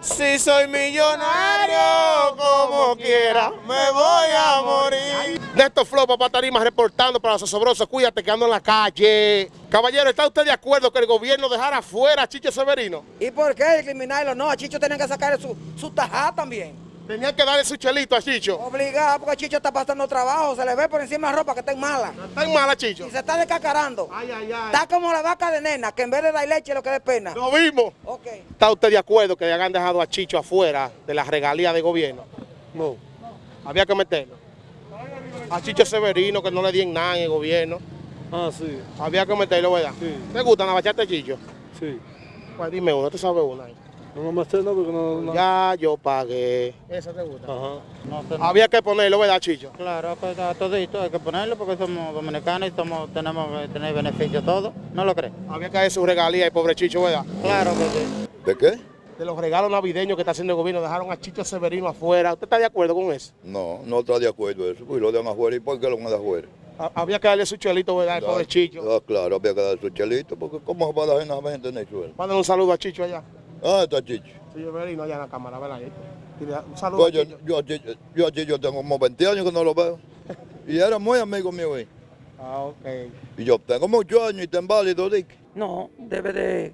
Si soy millonario, como quiera, me voy a morir. Néstor Flow, papá Tarima, reportando para los osobrosos. Cuídate que ando en la calle. Caballero, ¿está usted de acuerdo que el gobierno dejara fuera a Chicho Severino? ¿Y por qué eliminarlo? No, a Chicho tienen que sacar su, su tajá también. Tenía que darle su chelito a Chicho. Obligado, porque Chicho está pasando trabajo, se le ve por encima la ropa que está en mala. ¿Está en mala, Chicho? Y se está descacarando. Ay, ay, ay. Está como la vaca de nena, que en vez de dar leche lo que dé pena. Lo vimos. Ok. ¿Está usted de acuerdo que hayan dejado a Chicho afuera de las regalías de gobierno? No. Había que meterlo. A Chicho Severino, que no le dieron nada en el gobierno. Ah, sí, Había que meterlo, ¿verdad? Sí. ¿Te gustan las bachatas de Chicho? sí. Pues dime una, ¿tú sabes una? ahí? No me sé, no, porque no... no. Ya yo pagué. ¿Esa te gusta? Ajá. No, Había que ponerlo, ¿verdad, Chicho? Claro, pues a todito hay que ponerlo porque somos dominicanos y somos, tenemos que tener beneficios todos. ¿No lo crees? Había que darle su regalía y pobre Chicho, ¿verdad? Claro que sí. ¿De qué? De los regalos navideños que está haciendo el gobierno, dejaron a Chicho Severino afuera. ¿Usted está de acuerdo con eso? No, no está de acuerdo eso. Pues lo dejan afuera. ¿Y por qué lo van a afuera? Ha- Había que darle su chelito, ¿verdad? El pobre Chicho. Ah, claro, había que dar su chelito, porque ¿cómo va a la gente en el suelo? Mándale un saludo a Chicho allá. Ah, está chicho. Sí, Severino allá en la cámara, ¿verdad? Un saludo Pues a yo, Chicho. yo, yo Chicho tengo como 20 años que no lo veo. Y era muy amigo mío ahí. Ah, ok. Y yo tengo muchos años y está inválido, Dick. No, debe de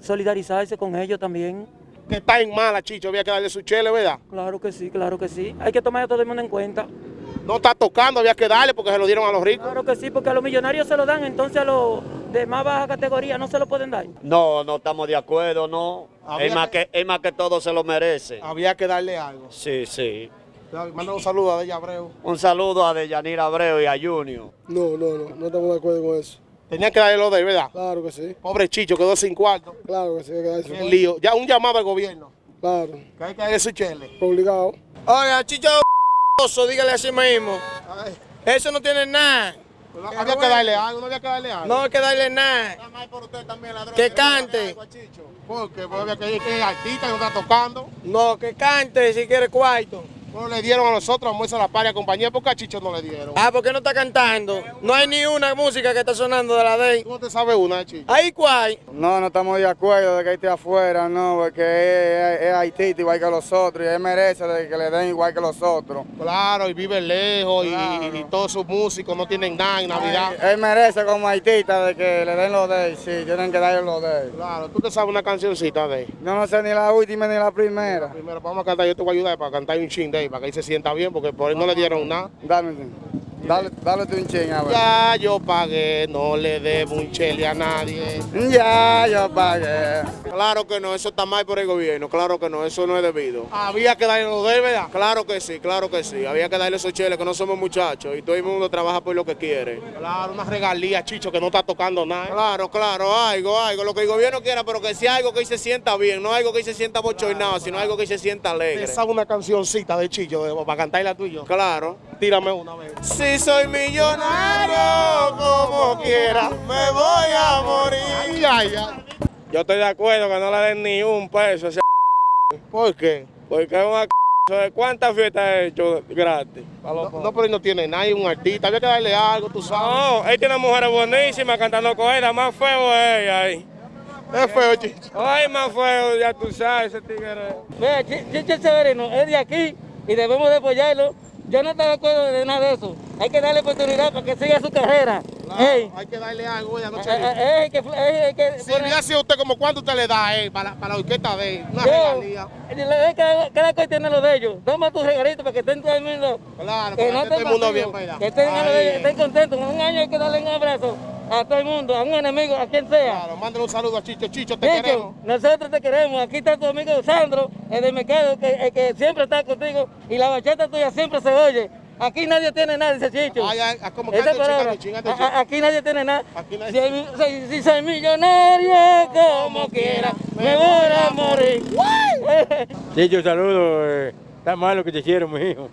solidarizarse con ellos también. Que está en mala, Chicho. Había que darle su chele, ¿verdad? Claro que sí, claro que sí. Hay que tomar a todo el mundo en cuenta. No está tocando, había que darle porque se lo dieron a los ricos. Claro que sí, porque a los millonarios se lo dan, entonces a los de más baja categoría no se lo pueden dar. No, no estamos de acuerdo, no. Es más que- que, es más que todo se lo merece. Había que darle algo. Sí, sí. Mándale un saludo a Della Abreu. Un saludo a Deyanira Abreu y a Junior. No, no, no, no estamos de acuerdo con eso. Tenían que darle lo de él, ¿verdad? Claro que sí, Pobre Chicho, quedó sin cuarto. claro que sí, hay que. Qué lío. Ya un llamado al gobierno. Claro, Que hay que darle su chele. obligado. Oiga, Chicho dígale así mismo. Eso no tiene nada. Había que darle algo, no había que darle algo. No hay que darle nada. por usted también, ladrón. Que cante. Porque pues, había que ir que es artista y no está tocando. No, que cante si quiere cuarto. No le dieron a nosotros, a La Paria, compañía, porque a Chicho no le dieron. Ah, ¿por qué no está cantando? No hay ni una música que está sonando de la de él. ¿Tú no te sabes una Chicho? Ahí cuál. No, no estamos de acuerdo de que esté afuera, no, porque es, es haitita igual que los otros y él merece de que le den igual que los otros. Claro, y vive lejos y- y, y todos sus músicos no tienen nada en Navidad. Él merece como haitita de que le den lo de él, sí, tienen que darle lo de él. Claro, tú te sabes una cancioncita de él. Yo no sé ni la última ni la primera. Primero vamos a cantar, yo te voy a ayudar para cantar un ching de para que él se sienta bien, porque por él no le dieron nada. Dale, dale, dale tú un ching, a ver. Ya yo pagué, no le debo un chele a nadie. Ya, yo pagué. Claro que no, eso está mal por el gobierno. Claro que no, eso no es debido. Había que darle lo de él, ¿verdad? Claro que sí, claro que sí. Había que darle esos cheles que no somos muchachos y todo el mundo trabaja por lo que quiere. Claro, una regalía, Chicho, que no está tocando nada. Claro, claro, algo, algo, lo que el gobierno quiera, pero que sea algo que se sienta bien, no algo que se sienta bochornado, sino algo que se sienta alegre. Esa es una cancioncita de Chicho, para cantarla tú y yo. Claro. Tírame una vez. Si soy millonario, como quiera, me voy a morir. Ay, ay, ay. Yo estoy de acuerdo que no le den ni un peso a ese ¿Por qué? porque es una ¿De ¿Cuántas fiestas he hecho gratis? No, no, pero él no tiene nadie, un artista. Había que darle algo, tú sabes. No, él tiene mujeres buenísimas cantando con él, más feo es ella ahí. Es feo, Chicho. Ay, más feo, ya tú sabes, ese tigre. Vea, Chicho Severino es de aquí y debemos de apoyarlo. Yo no estoy de acuerdo de nada de eso. Hay que darle oportunidad para que siga su carrera. Ey, Hay que darle algo, ya no eh, eh, eh, que, eh, eh, que Si le hace usted como cuánto usted le da él para, para la orquesta de él, una Yo, regalía. eh, cada, cada cual tiene lo de ellos. Toma tus regalitos para que estén todo el mundo. Claro, que para no que todo el estén mundo bien para allá. Que estén, a lo de ellos, estén contentos. Un año hay que darle un abrazo a todo el mundo, a un enemigo, a quien sea. Claro, mándale un saludo a Chicho. Chicho, te Chicho, queremos. nosotros te queremos. Aquí está tu amigo Sandro, el de Mercado, que, el que siempre está contigo. Y la bachata tuya siempre se oye. Aquí nadie tiene nada, dice Chicho. Ay, ay, como Esa cante, palabra. chingate, chingate, A- chingate. a- Aquí nadie tiene nada. Aquí nadie- Si, hay- si- si soy millonario, como quiera, me voy a morir. Chicho, saludo. eh, está malo que te quiero, mi hijo.